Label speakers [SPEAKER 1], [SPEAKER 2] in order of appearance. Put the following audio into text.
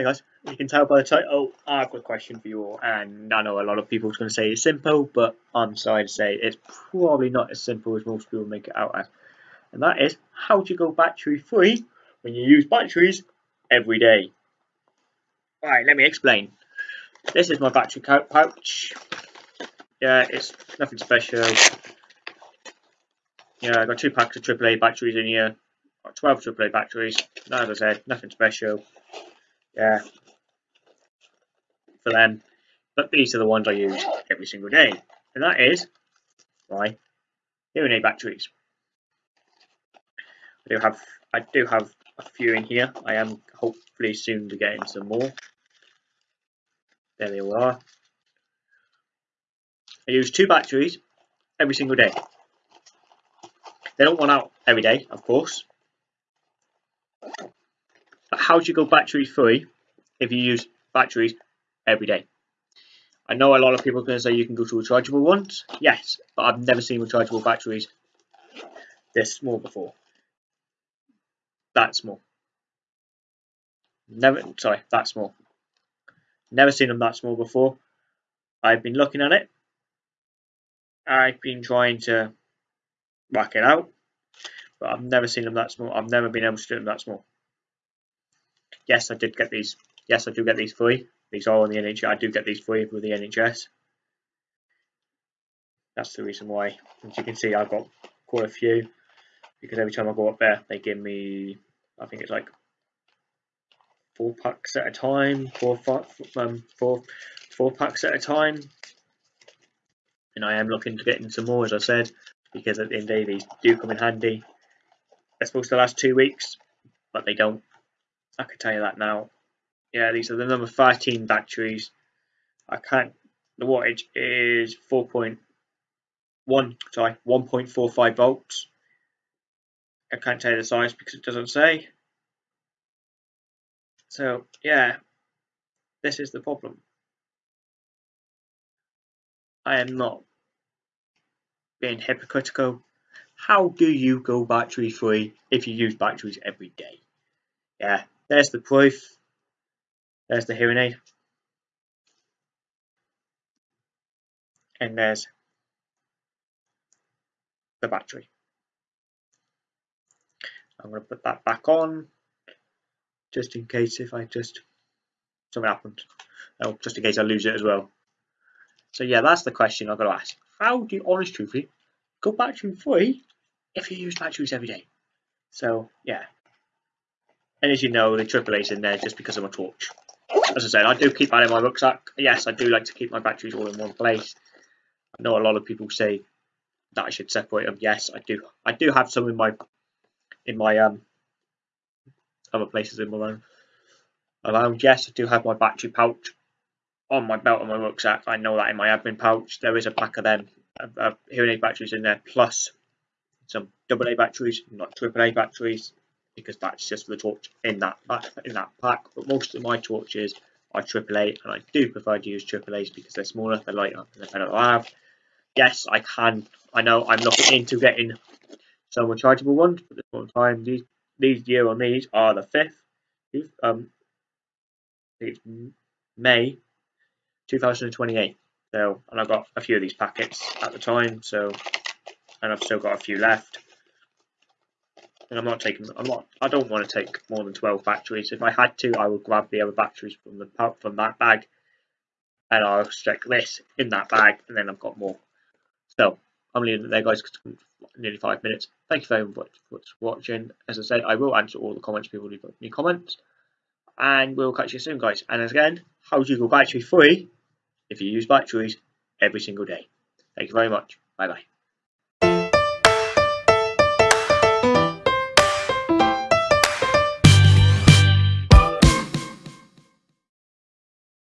[SPEAKER 1] Hey guys, you can tell by the title, I've got a question for you all, and I know a lot of people are going to say it's simple, but I'm sorry to say it's probably not as simple as most people make it out as. And that is, how you go battery free when you use batteries every day? Alright, let me explain. This is my battery pouch. Yeah, it's nothing special. Yeah, I've got two packs of AAA batteries in here. Got 12 AAA batteries. As I said, nothing special yeah, for them. But these are the ones I use every single day, and that is my hearing aid batteries. I do have I do have a few in here. I am hopefully soon to get in some more. There they are. I use two batteries every single day. They don't run out every day, of course, how do you go battery free if you use batteries every day? I know a lot of people are going to say you can go to rechargeable ones. Yes, but I've never seen rechargeable batteries this small before. That small. Never, sorry, that small. Never seen them that small before. I've been looking at it. I've been trying to work it out, but I've never seen them that small. I've never been able to do them that small yes, I did get these. Yes, I do get these free. These are on the NHS. I do get these free with the NHS. That's the reason why. As you can see, I've got quite a few because every time I go up there, they give me. I think it's like four packs at a time, four, five, um, four, four packs at a time. And I am looking to get in some more, as I said, because at the end of the day, these do come in handy. They're supposed to last two weeks, but they don't. I can tell you that now. Yeah, these are the number 13 batteries. I can't, the wattage is 4.1, sorry, 1.45 volts. I can't tell you the size because it doesn't say. So, yeah, this is the problem. I am not being hypocritical. How do you go battery free if you use batteries every day? Yeah, there's the proof. There's the hearing aid. And there's the battery. I'm going to put that back on just in case if I just something happens. Oh, just in case I lose it as well. So yeah, that's the question I've got to ask. How do you, honest truthfully, go battery free if you use batteries every day? So yeah, and as you know, the AAA's in there just because of my torch. As I said, I do keep that in my rucksack. Yes, I do like to keep my batteries all in one place. I know a lot of people say that I should separate them. Yes, I do. I do have some in my in my um other places in my own around. Yes, I do have my battery pouch on my belt and my rucksack. I know that in my admin pouch there is a pack of them, uh, hearing aid batteries in there, plus some AA batteries, not AAA batteries, because that's just for the torch in that in that pack. But most of my torches are AAA, and I do prefer to use AAA's because they're smaller, they're lighter, and they're better to have. Yes, I can. I know I'm looking into getting some rechargeable ones, but at the time, these these year on these are the fifth. Um, it's May 2028. So, and I got a few of these packets at the time. So, and I've still got a few left and I'm not taking. I'm not. I don't want to take more than 12 batteries. If I had to, I would grab the other batteries from the from that bag, and I'll stick this in that bag, and then I've got more. So I'm leaving it there, guys. Nearly five minutes. Thank you very much for watching. As I said, I will answer all the comments people leave me comments, and we'll catch you soon, guys. And again, how do you go battery free if you use batteries every single day? Thank you very much. Bye bye.